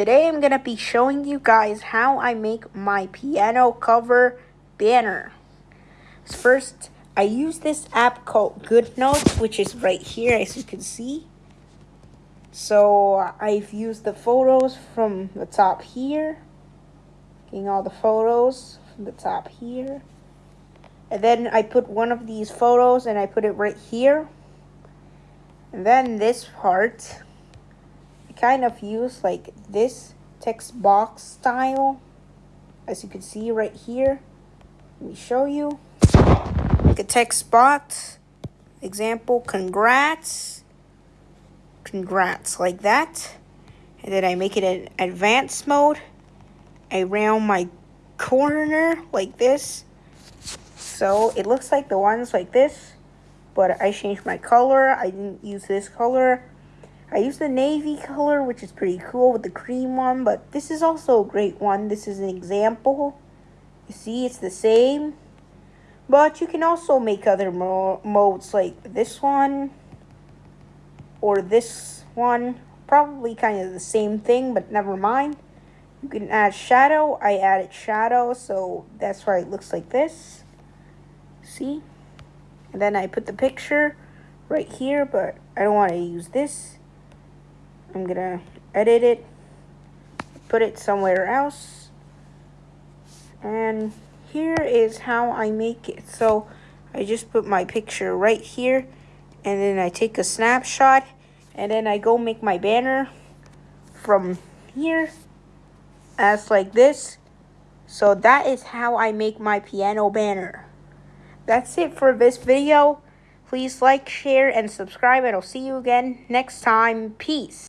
today I'm going to be showing you guys how I make my piano cover banner. First, I use this app called GoodNotes, which is right here as you can see. So I've used the photos from the top here. Getting all the photos from the top here. And then I put one of these photos and I put it right here. And then this part kind of use like this text box style as you can see right here. Let me show you. Like a text box. Example congrats. Congrats like that. And then I make it an advanced mode. Around my corner like this. So it looks like the ones like this but I changed my color. I didn't use this color I used the navy color, which is pretty cool with the cream one, but this is also a great one. This is an example. You see, it's the same. But you can also make other mo modes like this one or this one. Probably kind of the same thing, but never mind. You can add shadow. I added shadow, so that's why it looks like this. See? And then I put the picture right here, but I don't want to use this. I'm gonna edit it, put it somewhere else. And here is how I make it. So I just put my picture right here and then I take a snapshot and then I go make my banner from here as like this. So that is how I make my piano banner. That's it for this video. Please like, share, and subscribe, and I'll see you again next time. Peace.